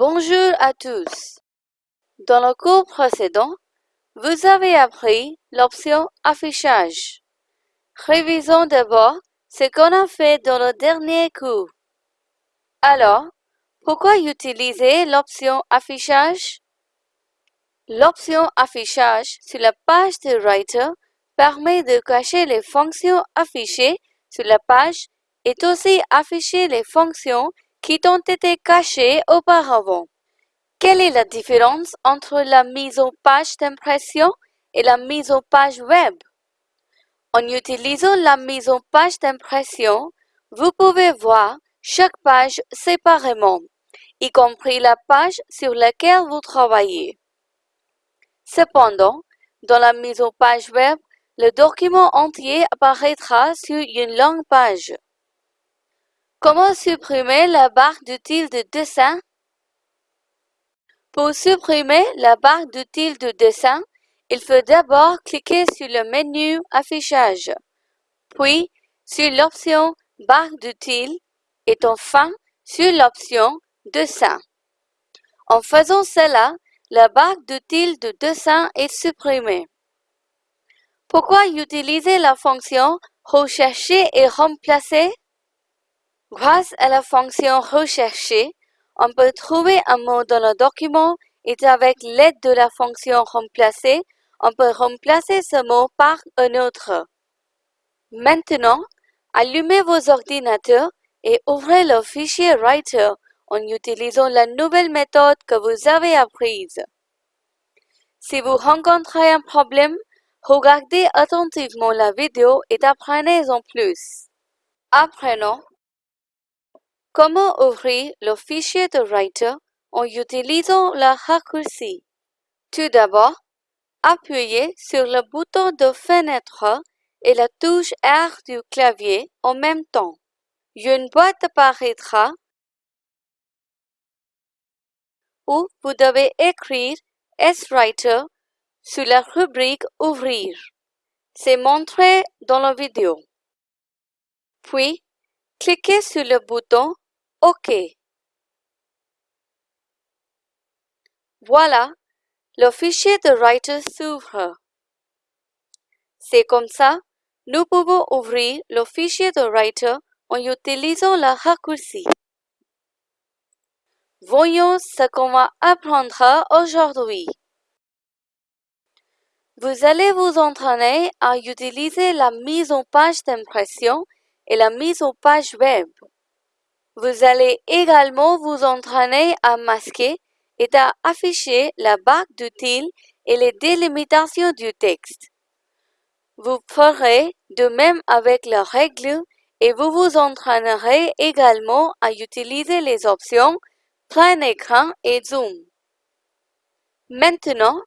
Bonjour à tous. Dans le cours précédent, vous avez appris l'option affichage. Révisons d'abord ce qu'on a fait dans le dernier cours. Alors, pourquoi utiliser l'option affichage? L'option affichage sur la page de Writer permet de cacher les fonctions affichées sur la page et aussi afficher les fonctions qui ont été cachées auparavant. Quelle est la différence entre la mise en page d'impression et la mise en page web? En utilisant la mise en page d'impression, vous pouvez voir chaque page séparément, y compris la page sur laquelle vous travaillez. Cependant, dans la mise en page web, le document entier apparaîtra sur une longue page. Comment supprimer la barre d'outils de dessin? Pour supprimer la barre d'outils de dessin, il faut d'abord cliquer sur le menu Affichage, puis sur l'option Barre d'outils et enfin sur l'option Dessin. En faisant cela, la barre d'outils de dessin est supprimée. Pourquoi utiliser la fonction Rechercher et remplacer? Grâce à la fonction rechercher, on peut trouver un mot dans le document et avec l'aide de la fonction remplacer, on peut remplacer ce mot par un autre. Maintenant, allumez vos ordinateurs et ouvrez le fichier Writer en utilisant la nouvelle méthode que vous avez apprise. Si vous rencontrez un problème, regardez attentivement la vidéo et apprenez en plus. Apprenons Comment ouvrir le fichier de Writer en utilisant le raccourci? Tout d'abord, appuyez sur le bouton de fenêtre et la touche R du clavier en même temps. Une boîte apparaîtra où vous devez écrire S-Writer sur la rubrique Ouvrir. C'est montré dans la vidéo. Puis, cliquez sur le bouton OK. Voilà, le fichier de Writer s'ouvre. C'est comme ça, nous pouvons ouvrir le fichier de Writer en utilisant le raccourci. Voyons ce qu'on va apprendre aujourd'hui. Vous allez vous entraîner à utiliser la mise en page d'impression et la mise en page web. Vous allez également vous entraîner à masquer et à afficher la barre d'outils et les délimitations du texte. Vous ferez de même avec la règle et vous vous entraînerez également à utiliser les options plein écran et zoom. Maintenant,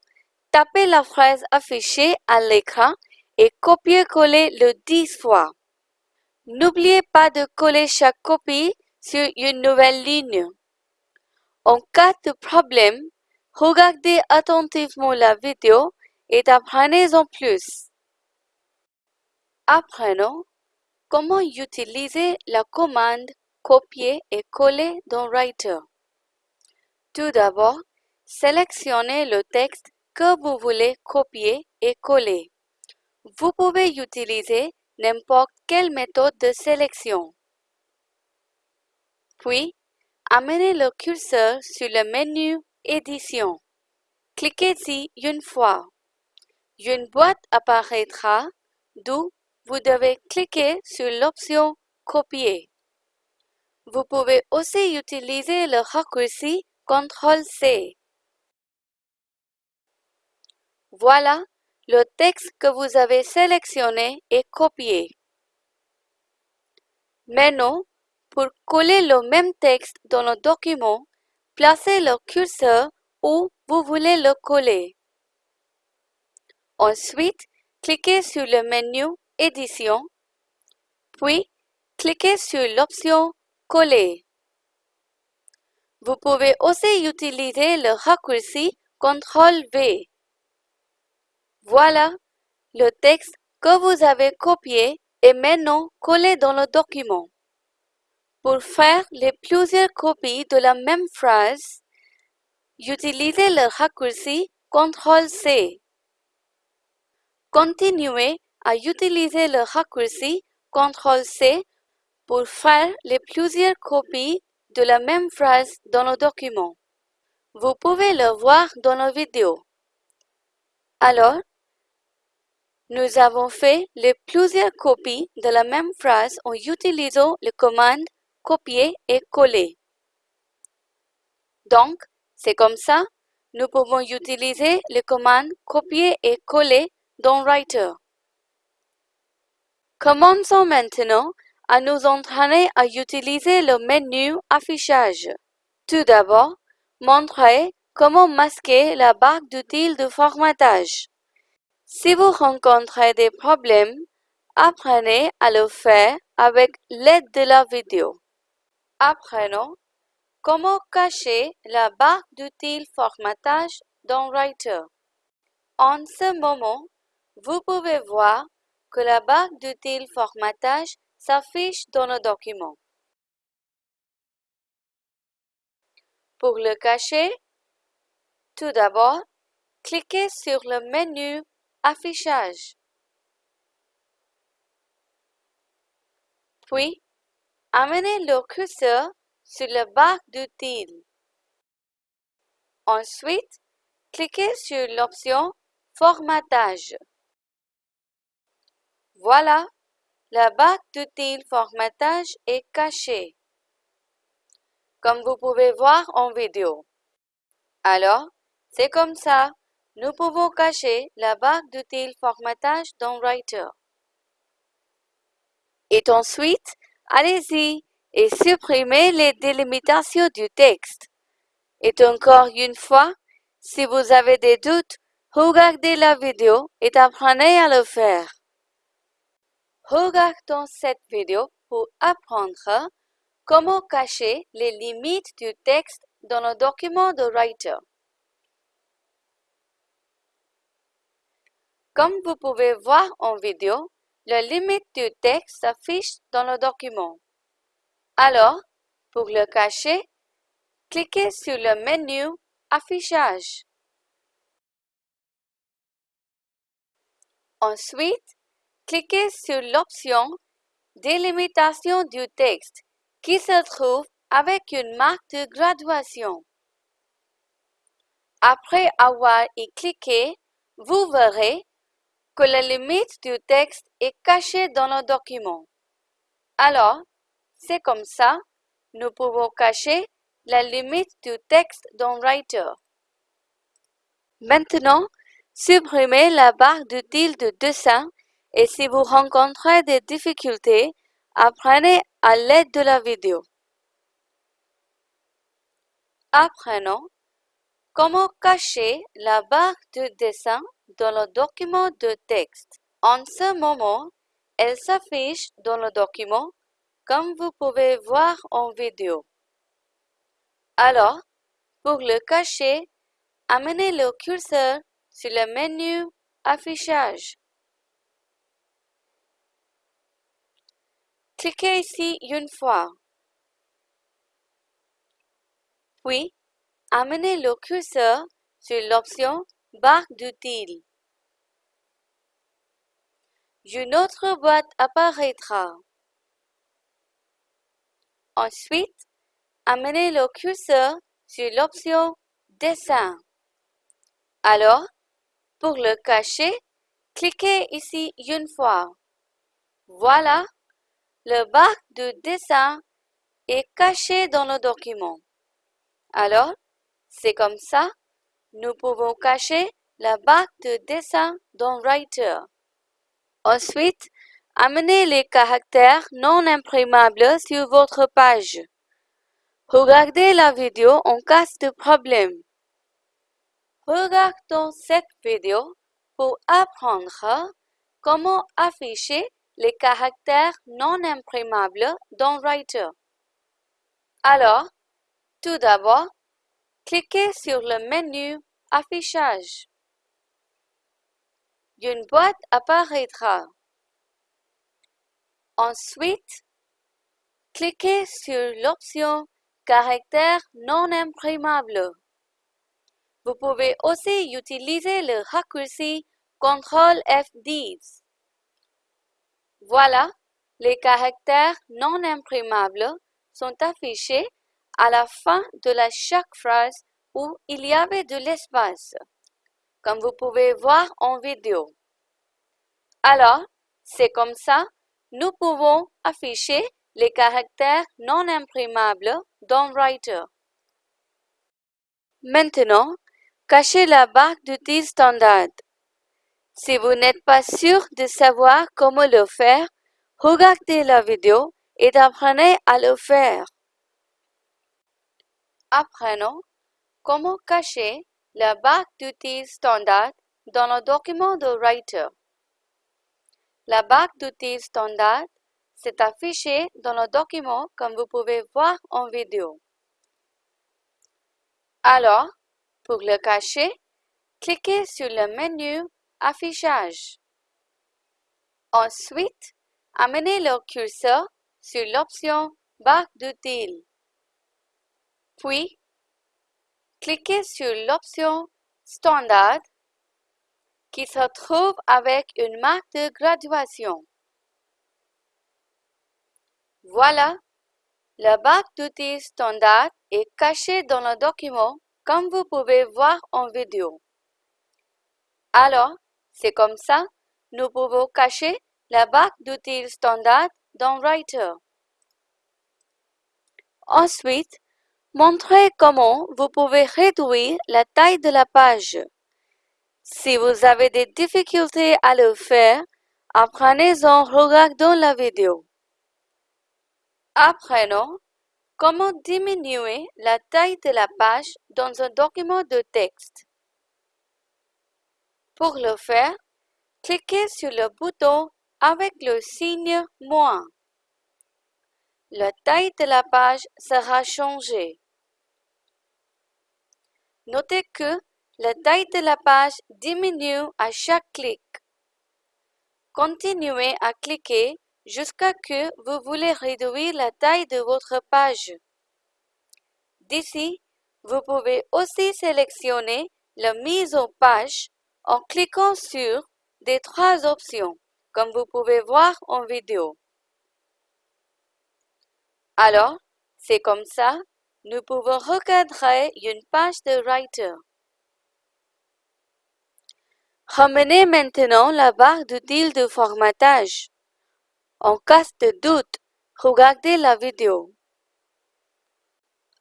tapez la phrase affichée à l'écran et copiez-coller le 10 fois. N'oubliez pas de coller chaque copie sur une nouvelle ligne. En cas de problème, regardez attentivement la vidéo et apprenez en plus. Apprenons comment utiliser la commande copier et coller dans Writer. Tout d'abord, sélectionnez le texte que vous voulez copier et coller. Vous pouvez utiliser n'importe quelle méthode de sélection. Puis, amenez le curseur sur le menu Édition. Cliquez-y une fois. Une boîte apparaîtra d'où vous devez cliquer sur l'option Copier. Vous pouvez aussi utiliser le raccourci CTRL-C. Voilà, le texte que vous avez sélectionné est copié. Maintenant, pour coller le même texte dans le document, placez le curseur où vous voulez le coller. Ensuite, cliquez sur le menu Édition, puis cliquez sur l'option Coller. Vous pouvez aussi utiliser le raccourci CTRL-V. Voilà, le texte que vous avez copié est maintenant collé dans le document. Pour faire les plusieurs copies de la même phrase, utilisez le raccourci CTRL-C. Continuez à utiliser le raccourci CTRL-C pour faire les plusieurs copies de la même phrase dans le document. Vous pouvez le voir dans la vidéo. Alors, nous avons fait les plusieurs copies de la même phrase en utilisant les commandes copier et coller. Donc, c'est comme ça, nous pouvons utiliser les commandes copier et coller dans Writer. Commençons maintenant à nous entraîner à utiliser le menu affichage. Tout d'abord, montrez comment masquer la barre d'outils de formatage. Si vous rencontrez des problèmes, apprenez à le faire avec l'aide de la vidéo. Apprenons comment cacher la barre d'outils formatage dans Writer? En ce moment, vous pouvez voir que la barre d'outils formatage s'affiche dans le document. Pour le cacher, tout d'abord, cliquez sur le menu Affichage. Puis, amenez le curseur sur la barre d'outils. Ensuite, cliquez sur l'option Formatage. Voilà, la barre d'outils Formatage est cachée, comme vous pouvez voir en vidéo. Alors, c'est comme ça, nous pouvons cacher la barre d'outils Formatage dans Writer. Et ensuite, allez-y et supprimez les délimitations du texte. Et encore une fois, si vous avez des doutes, regardez la vidéo et apprenez à le faire. Regardons cette vidéo pour apprendre comment cacher les limites du texte dans le document de Writer. Comme vous pouvez voir en vidéo, la limite du texte s'affiche dans le document. Alors, pour le cacher, cliquez sur le menu Affichage. Ensuite, cliquez sur l'option Délimitation du texte qui se trouve avec une marque de graduation. Après avoir y cliqué, vous verrez que la limite du texte est cachée dans le document. Alors, c'est comme ça, nous pouvons cacher la limite du texte dans Writer. Maintenant, supprimez la barre d'outils de dessin et si vous rencontrez des difficultés, apprenez à l'aide de la vidéo. Apprenons comment cacher la barre de dessin dans le document de texte. En ce moment, elle s'affiche dans le document comme vous pouvez voir en vidéo. Alors, pour le cacher, amenez le curseur sur le menu Affichage. Cliquez ici une fois. Puis, amenez le curseur sur l'option Barre d'outils. Une autre boîte apparaîtra. Ensuite, amenez le curseur sur l'option Dessin. Alors, pour le cacher, cliquez ici une fois. Voilà, le bac de dessin est caché dans le document. Alors, c'est comme ça, nous pouvons cacher la barre de dessin dans Writer. Ensuite, amenez les caractères non imprimables sur votre page. Regardez la vidéo en cas de problème. Regardons cette vidéo pour apprendre comment afficher les caractères non imprimables dans Writer. Alors, tout d'abord, cliquez sur le menu Affichage. Une boîte apparaîtra. Ensuite, cliquez sur l'option Caractères non imprimables. Vous pouvez aussi utiliser le raccourci CTRL F10. Voilà, les caractères non imprimables sont affichés à la fin de la chaque phrase où il y avait de l'espace, comme vous pouvez voir en vidéo. Alors, c'est comme ça, nous pouvons afficher les caractères non imprimables dans Writer. Maintenant, cachez la barre d'outils standard. Si vous n'êtes pas sûr de savoir comment le faire, regardez la vidéo et apprenez à le faire. Apprenons comment cacher la barre d'outils standard dans le document de Writer? La barre d'outils standard s'est affichée dans le document comme vous pouvez voir en vidéo. Alors, pour le cacher, cliquez sur le menu Affichage. Ensuite, amenez le curseur sur l'option Barre d'outils. Puis, cliquez sur l'option Standard qui se trouve avec une marque de graduation. Voilà, la barre d'outils standard est cachée dans le document comme vous pouvez voir en vidéo. Alors, c'est comme ça, nous pouvons cacher la barre d'outils standard dans Writer. Ensuite, montrez comment vous pouvez réduire la taille de la page. Si vous avez des difficultés à le faire, apprenez-en regardant la vidéo. Apprenons comment diminuer la taille de la page dans un document de texte. Pour le faire, cliquez sur le bouton avec le signe moins. La taille de la page sera changée. Notez que la taille de la page diminue à chaque clic. Continuez à cliquer jusqu'à que vous voulez réduire la taille de votre page. D'ici, vous pouvez aussi sélectionner la mise en page en cliquant sur des trois options, comme vous pouvez voir en vidéo. Alors, c'est comme ça, nous pouvons recadrer une page de Writer. Ramenez maintenant la barre d'outils de formatage. En cas de doute, regardez la vidéo.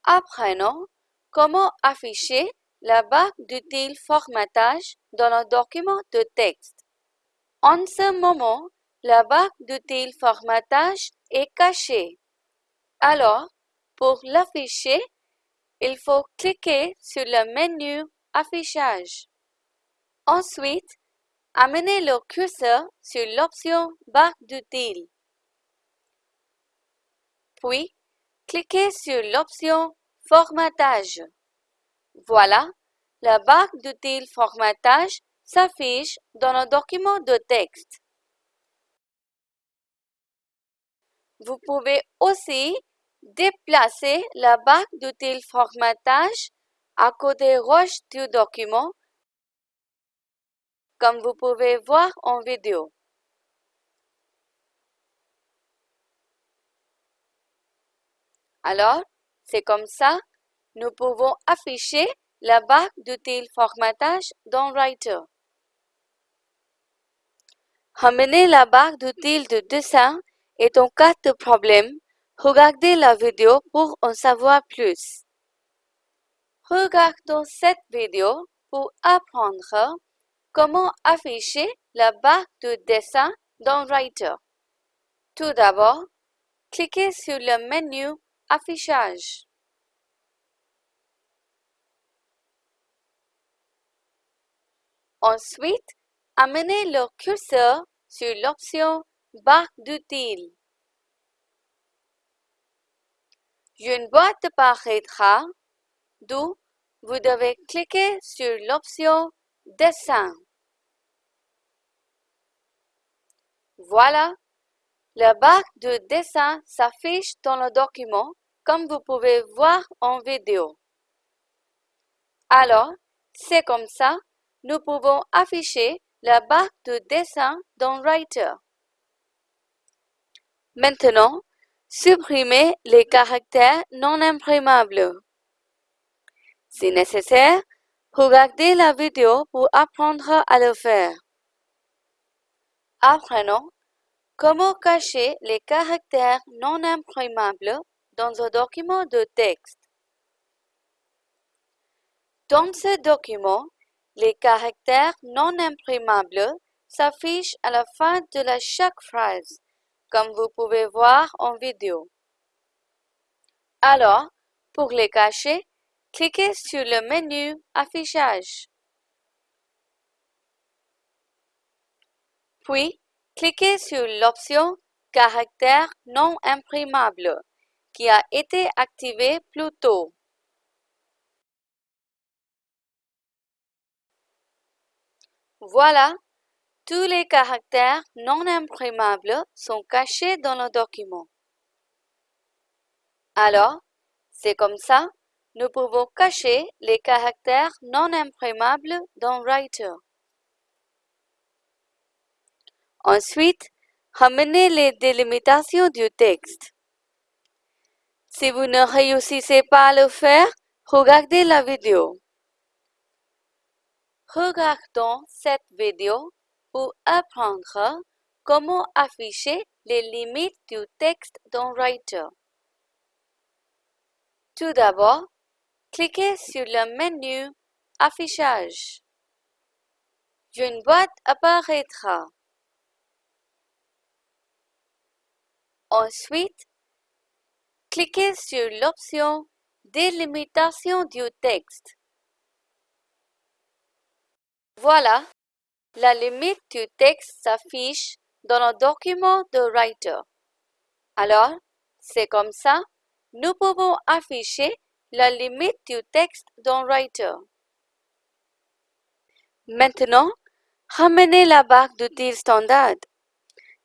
Apprenons comment afficher la barre d'outils formatage dans le document de texte. En ce moment, la barre d'outils formatage est cachée. Alors, pour l'afficher, il faut cliquer sur le menu Affichage. Ensuite, amenez le curseur sur l'option Barre d'outils. Puis, cliquez sur l'option Formatage. Voilà, la barre d'outils Formatage s'affiche dans le document de texte. Vous pouvez aussi déplacer la barre d'outils Formatage à côté gauche du document comme vous pouvez voir en vidéo. Alors, c'est comme ça, nous pouvons afficher la barre d'outils formatage dans Writer. Ramener la barre d'outils de dessin est en cas de problème. Regardez la vidéo pour en savoir plus. Regardons cette vidéo pour apprendre Comment afficher la barre de dessin dans Writer Tout d'abord, cliquez sur le menu Affichage. Ensuite, amenez le curseur sur l'option Barre d'outils. Une boîte apparaîtra, d'où vous devez cliquer sur l'option Dessin. Voilà, la barre de dessin s'affiche dans le document comme vous pouvez voir en vidéo. Alors, c'est comme ça, nous pouvons afficher la barre de dessin dans Writer. Maintenant, supprimez les caractères non imprimables. Si nécessaire, regardez la vidéo pour apprendre à le faire. Apprenons comment cacher les caractères non imprimables dans un document de texte. Dans ce document, les caractères non imprimables s'affichent à la fin de chaque phrase, comme vous pouvez voir en vidéo. Alors, pour les cacher, cliquez sur le menu Affichage. Puis, cliquez sur l'option Caractère non imprimable qui a été activée plus tôt. Voilà, tous les caractères non imprimables sont cachés dans le document. Alors, c'est comme ça, nous pouvons cacher les caractères non imprimables dans Writer. Ensuite, ramenez les délimitations du texte. Si vous ne réussissez pas à le faire, regardez la vidéo. Regardons cette vidéo pour apprendre comment afficher les limites du texte dans Writer. Tout d'abord, cliquez sur le menu Affichage. Une boîte apparaîtra. Ensuite, cliquez sur l'option Délimitation du texte. Voilà, la limite du texte s'affiche dans le document de Writer. Alors, c'est comme ça, nous pouvons afficher la limite du texte dans Writer. Maintenant, ramenez la barre d'outils standard.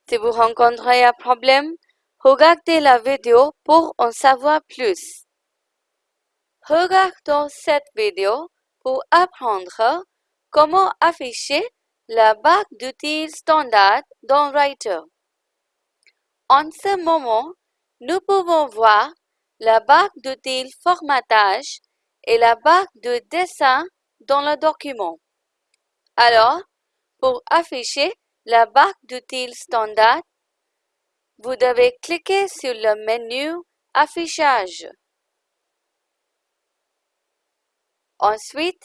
Si vous rencontrez un problème, regardez la vidéo pour en savoir plus. Regardons cette vidéo pour apprendre Comment afficher la barre d'outils standard dans Writer En ce moment, nous pouvons voir la barre d'outils formatage et la barre de dessin dans le document. Alors, pour afficher la barre d'outils standard, vous devez cliquer sur le menu Affichage. Ensuite,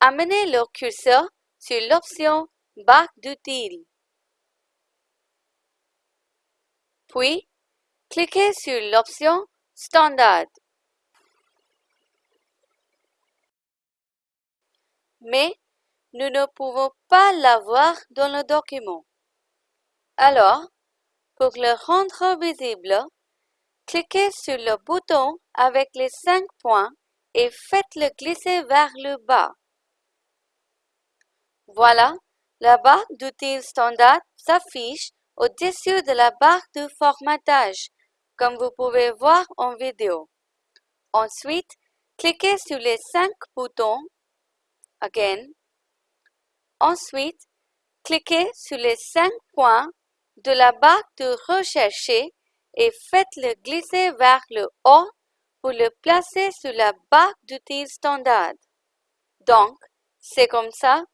Amenez le curseur sur l'option Barre d'outils. Puis, cliquez sur l'option Standard. Mais, nous ne pouvons pas l'avoir dans le document. Alors, pour le rendre visible, cliquez sur le bouton avec les cinq points et faites-le glisser vers le bas. Voilà, la barre d'outils standard s'affiche au-dessus de la barre de formatage, comme vous pouvez voir en vidéo. Ensuite, cliquez sur les cinq boutons Again. Ensuite, cliquez sur les cinq points de la barre de rechercher et faites-le glisser vers le haut pour le placer sur la barre d'outils standard. Donc, c'est comme ça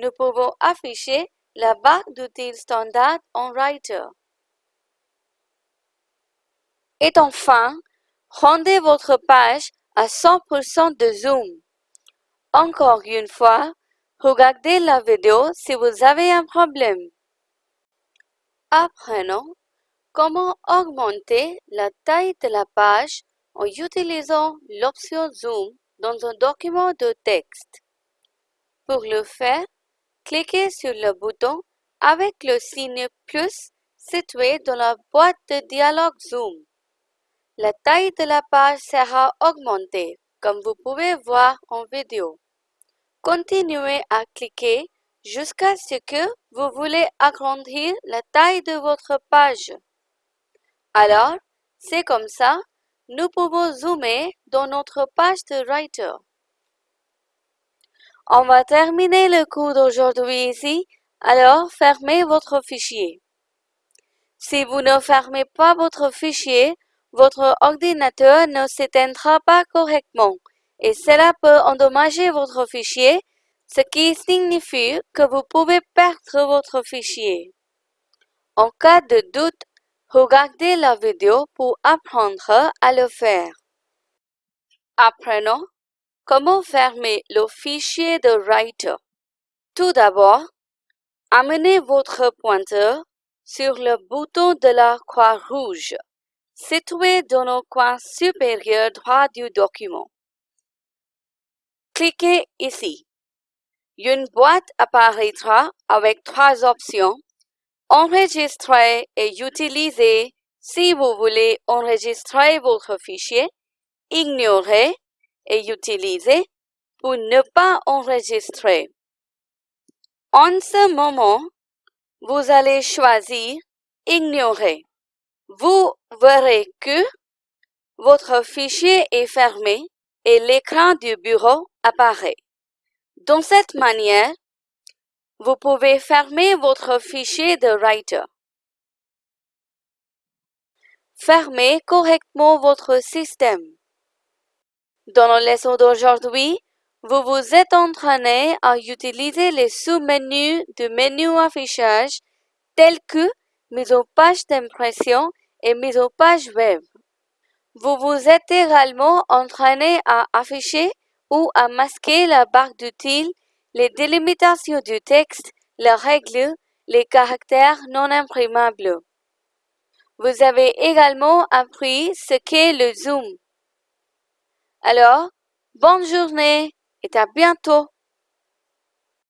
nous pouvons afficher la barre d'outils standard en Writer. Et enfin, rendez votre page à 100% de zoom. Encore une fois, regardez la vidéo si vous avez un problème. Apprenons comment augmenter la taille de la page en utilisant l'option Zoom dans un document de texte. Pour le faire, Cliquez sur le bouton avec le signe plus situé dans la boîte de dialogue Zoom. La taille de la page sera augmentée, comme vous pouvez voir en vidéo. Continuez à cliquer jusqu'à ce que vous voulez agrandir la taille de votre page. Alors, c'est comme ça, nous pouvons zoomer dans notre page de Writer. On va terminer le cours d'aujourd'hui ici, alors fermez votre fichier. Si vous ne fermez pas votre fichier, votre ordinateur ne s'éteindra pas correctement et cela peut endommager votre fichier, ce qui signifie que vous pouvez perdre votre fichier. En cas de doute, regardez la vidéo pour apprendre à le faire. Apprenons comment fermer le fichier de Writer? Tout d'abord, amenez votre pointeur sur le bouton de la croix rouge situé dans le coin supérieur droit du document. Cliquez ici. Une boîte apparaîtra avec trois options Enregistrer et utiliser si vous voulez enregistrer votre fichier, ignorer et utiliser pour ne pas enregistrer. En ce moment, vous allez choisir Ignorer. Vous verrez que votre fichier est fermé et l'écran du bureau apparaît. De cette manière, vous pouvez fermer votre fichier de Writer. Fermez correctement votre système. Dans la leçon d'aujourd'hui, vous vous êtes entraîné à utiliser les sous-menus du menu affichage tels que mise en page d'impression et mise en page web. Vous vous êtes également entraîné à afficher ou à masquer la barre d'outils les délimitations du texte, les règles, les caractères non imprimables. Vous avez également appris ce qu'est le zoom. Alors, bonne journée et à bientôt.